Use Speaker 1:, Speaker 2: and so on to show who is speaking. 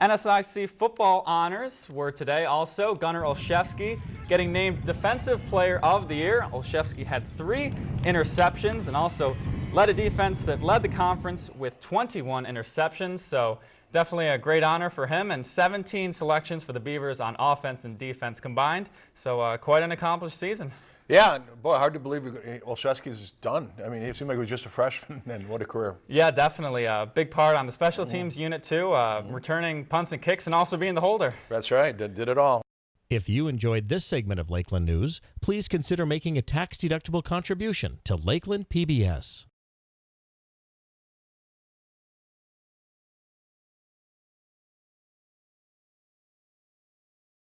Speaker 1: NSIC football honors were today also Gunnar Olszewski getting named Defensive Player of the Year. Olszewski had three interceptions and also led a defense that led the conference with 21 interceptions. So definitely a great honor for him and 17 selections for the Beavers on offense and defense combined. So uh, quite an accomplished season.
Speaker 2: Yeah, boy, hard to believe Olszewski's done. I mean, it seemed like he was just a freshman, and what a career.
Speaker 1: Yeah, definitely. A big part on the special teams mm -hmm. unit, too, uh, mm -hmm. returning punts and kicks and also being the holder.
Speaker 2: That's right, did, did it all.
Speaker 3: If you enjoyed this segment of Lakeland News, please consider making a tax-deductible contribution to Lakeland PBS.